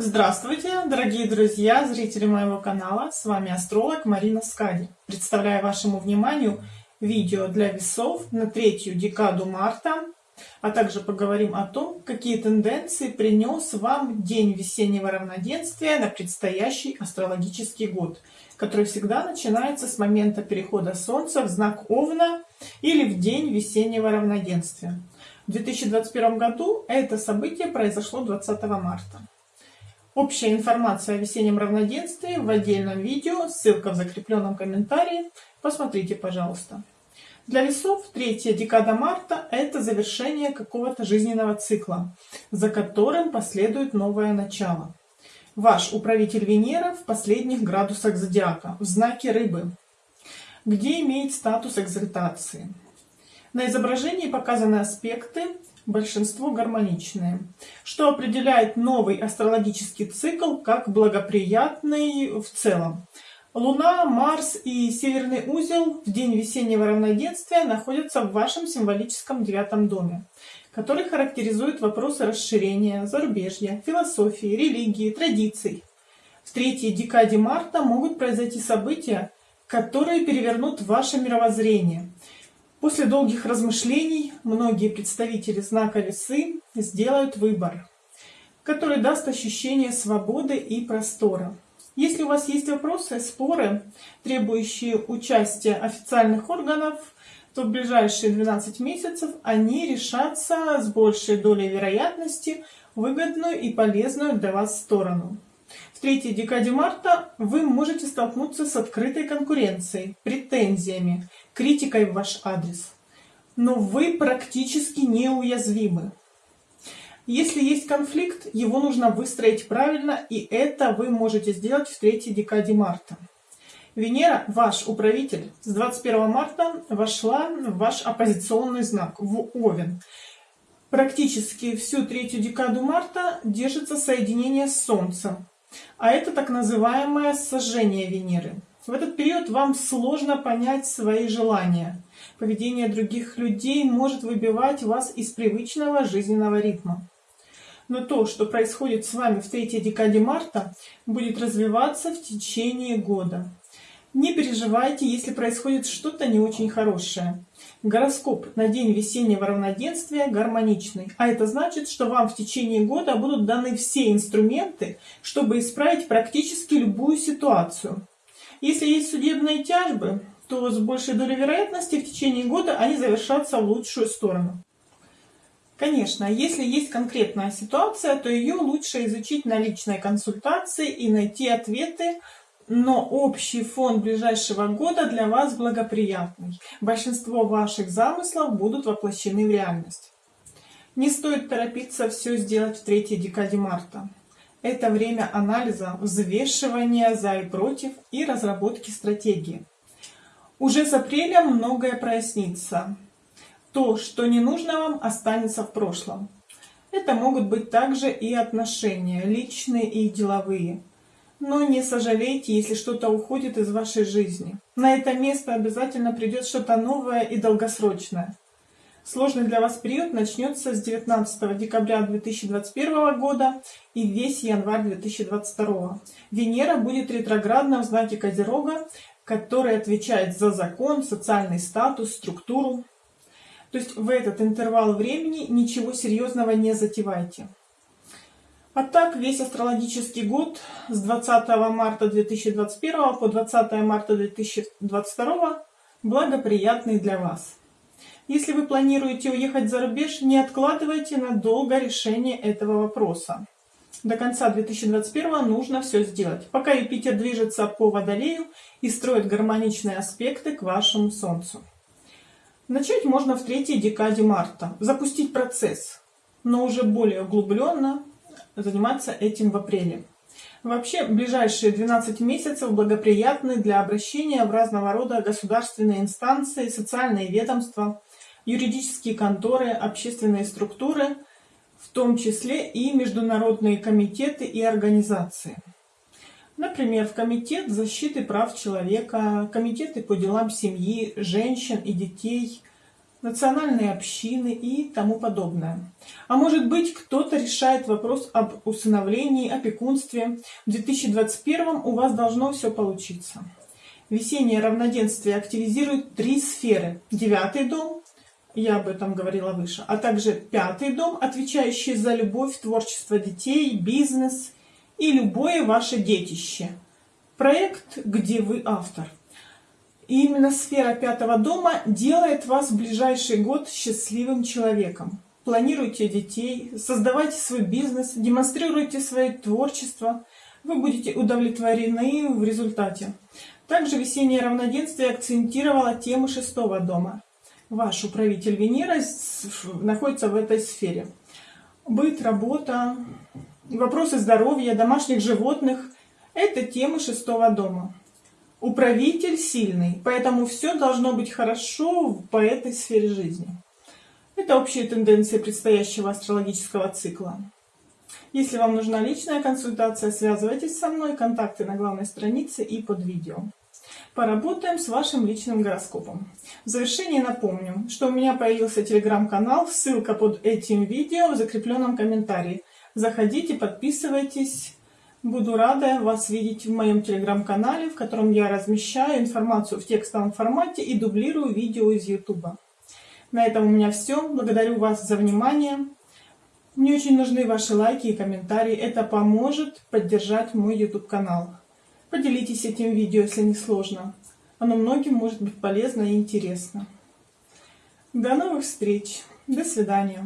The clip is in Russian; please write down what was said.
Здравствуйте, дорогие друзья, зрители моего канала. С вами астролог Марина Скади. Представляю вашему вниманию видео для весов на третью декаду марта, а также поговорим о том, какие тенденции принес вам день весеннего равноденствия на предстоящий астрологический год, который всегда начинается с момента перехода Солнца в знак Овна или в день весеннего равноденствия. В 2021 году это событие произошло 20 марта. Общая информация о весеннем равноденствии в отдельном видео, ссылка в закрепленном комментарии. Посмотрите, пожалуйста. Для весов третья декада марта – это завершение какого-то жизненного цикла, за которым последует новое начало. Ваш управитель Венера в последних градусах зодиака, в знаке Рыбы, где имеет статус экзальтации. На изображении показаны аспекты большинство гармоничные, что определяет новый астрологический цикл как благоприятный в целом. Луна, Марс и Северный узел в день весеннего равноденствия находятся в вашем символическом девятом доме, который характеризует вопросы расширения, зарубежья, философии, религии, традиций. В третьей декаде марта могут произойти события, которые перевернут ваше мировоззрение – После долгих размышлений многие представители знака Весы сделают выбор, который даст ощущение свободы и простора. Если у вас есть вопросы, споры, требующие участия официальных органов, то в ближайшие 12 месяцев они решатся с большей долей вероятности выгодную и полезную для вас сторону. В третьей декаде марта вы можете столкнуться с открытой конкуренцией, претензиями, критикой в ваш адрес. Но вы практически неуязвимы. Если есть конфликт, его нужно выстроить правильно, и это вы можете сделать в третьей декаде марта. Венера, ваш управитель, с 21 марта вошла в ваш оппозиционный знак, в Овен. Практически всю третью декаду марта держится соединение с Солнцем, а это так называемое сожжение Венеры. В этот период вам сложно понять свои желания. Поведение других людей может выбивать вас из привычного жизненного ритма. Но то, что происходит с вами в третьей декаде марта, будет развиваться в течение года. Не переживайте, если происходит что-то не очень хорошее. Гороскоп на день весеннего равноденствия гармоничный, а это значит, что вам в течение года будут даны все инструменты, чтобы исправить практически любую ситуацию. Если есть судебные тяжбы, то с большей долей вероятности в течение года они завершатся в лучшую сторону. Конечно, если есть конкретная ситуация, то ее лучше изучить на личной консультации и найти ответы, но общий фон ближайшего года для вас благоприятный. Большинство ваших замыслов будут воплощены в реальность. Не стоит торопиться все сделать в третьей декаде марта. Это время анализа, взвешивания за и против и разработки стратегии. Уже с апреля многое прояснится. То, что не нужно вам, останется в прошлом. Это могут быть также и отношения, личные и деловые. Но не сожалейте, если что-то уходит из вашей жизни. На это место обязательно придет что-то новое и долгосрочное. Сложный для вас период начнется с 19 декабря 2021 года и весь январь 2022. Венера будет ретроградна в знаке Козерога, который отвечает за закон, социальный статус, структуру. То есть в этот интервал времени ничего серьезного не затевайте. А так весь астрологический год с 20 марта 2021 по 20 марта 2022 благоприятный для вас. Если вы планируете уехать за рубеж, не откладывайте надолго решение этого вопроса. До конца 2021 нужно все сделать, пока Юпитер движется по Водолею и строит гармоничные аспекты к вашему Солнцу. Начать можно в третьей декаде марта, запустить процесс, но уже более углубленно заниматься этим в апреле. Вообще, ближайшие 12 месяцев благоприятны для обращения в разного рода государственные инстанции, социальные ведомства, юридические конторы, общественные структуры, в том числе и международные комитеты и организации. Например, в Комитет защиты прав человека, комитеты по делам семьи, женщин и детей, национальные общины и тому подобное. А может быть, кто-то решает вопрос об усыновлении, опекунстве. В 2021 у вас должно все получиться. Весеннее равноденствие активизирует три сферы. Девятый дом, я об этом говорила выше, а также пятый дом, отвечающий за любовь, творчество детей, бизнес и любое ваше детище. Проект, где вы автор. И именно сфера пятого дома делает вас в ближайший год счастливым человеком. Планируйте детей, создавайте свой бизнес, демонстрируйте свое творчество. Вы будете удовлетворены в результате. Также весеннее равноденствие акцентировало тему шестого дома. Ваш управитель Венера находится в этой сфере. Быт, работа, вопросы здоровья, домашних животных – это темы шестого дома. Управитель сильный, поэтому все должно быть хорошо по этой сфере жизни. Это общие тенденции предстоящего астрологического цикла. Если вам нужна личная консультация, связывайтесь со мной, контакты на главной странице и под видео. Поработаем с вашим личным гороскопом. В завершение напомню, что у меня появился телеграм-канал, ссылка под этим видео в закрепленном комментарии. Заходите, подписывайтесь, Буду рада вас видеть в моем телеграм-канале, в котором я размещаю информацию в текстовом формате и дублирую видео из YouTube. На этом у меня все. Благодарю вас за внимание. Мне очень нужны ваши лайки и комментарии. Это поможет поддержать мой YouTube канал. Поделитесь этим видео, если не сложно. Оно многим может быть полезно и интересно. До новых встреч. До свидания.